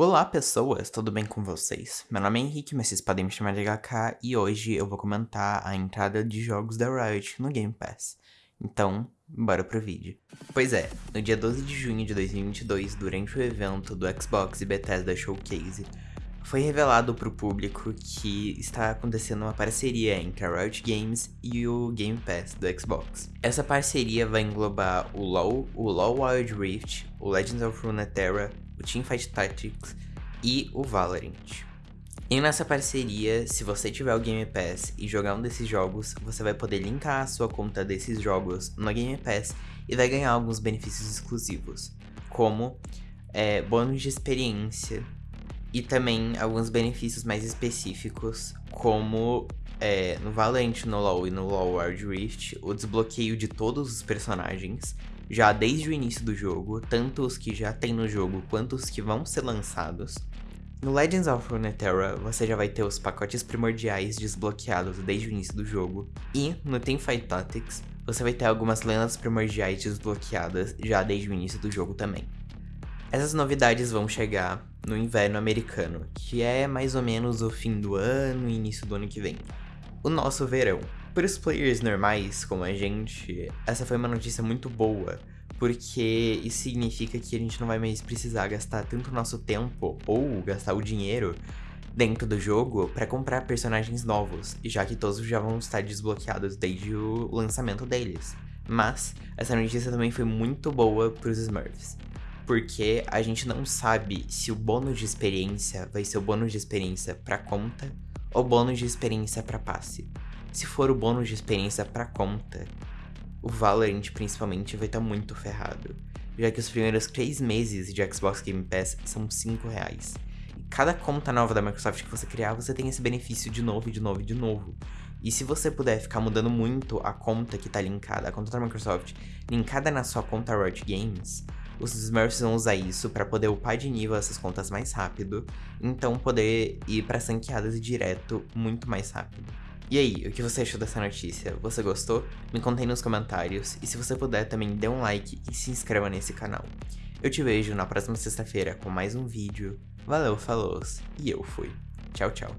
Olá pessoas, tudo bem com vocês? Meu nome é Henrique, mas vocês podem me chamar de HK e hoje eu vou comentar a entrada de jogos da Riot no Game Pass. Então, bora pro vídeo. Pois é, no dia 12 de junho de 2022, durante o evento do Xbox e Bethesda Showcase, foi revelado para o público que está acontecendo uma parceria entre a Riot Games e o Game Pass do Xbox. Essa parceria vai englobar o LoL, o LoL Wild Rift, o Legends of Runeterra, o Teamfight Tactics e o Valorant. E nessa parceria, se você tiver o Game Pass e jogar um desses jogos, você vai poder linkar a sua conta desses jogos no Game Pass e vai ganhar alguns benefícios exclusivos, como é, bônus de experiência e também alguns benefícios mais específicos, como é, no Valorant, no LoL e no LoL Wild Rift, o desbloqueio de todos os personagens, já desde o início do jogo, tanto os que já tem no jogo quanto os que vão ser lançados. No Legends of Runeterra, você já vai ter os pacotes primordiais desbloqueados desde o início do jogo, e no Teamfight Tactics, você vai ter algumas lendas primordiais desbloqueadas já desde o início do jogo também. Essas novidades vão chegar no inverno americano, que é mais ou menos o fim do ano e início do ano que vem. O nosso verão. Para os players normais, como a gente, essa foi uma notícia muito boa, porque isso significa que a gente não vai mais precisar gastar tanto nosso tempo ou gastar o dinheiro dentro do jogo para comprar personagens novos, já que todos já vão estar desbloqueados desde o lançamento deles. Mas essa notícia também foi muito boa para os Smurfs, porque a gente não sabe se o bônus de experiência vai ser o bônus de experiência para conta ou bônus de experiência para passe. Se for o bônus de experiência para conta, o Valorant principalmente vai estar tá muito ferrado, já que os primeiros 3 meses de Xbox Game Pass são 5 reais. E cada conta nova da Microsoft que você criar, você tem esse benefício de novo, de novo, de novo. E se você puder ficar mudando muito a conta que tá linkada, a conta da Microsoft, linkada na sua conta Riot Games, os Smurfs vão usar isso para poder upar de nível essas contas mais rápido, então poder ir para sanqueadas direto muito mais rápido. E aí, o que você achou dessa notícia? Você gostou? Me conte aí nos comentários e se você puder também dê um like e se inscreva nesse canal. Eu te vejo na próxima sexta-feira com mais um vídeo. Valeu, falou e eu fui. Tchau, tchau.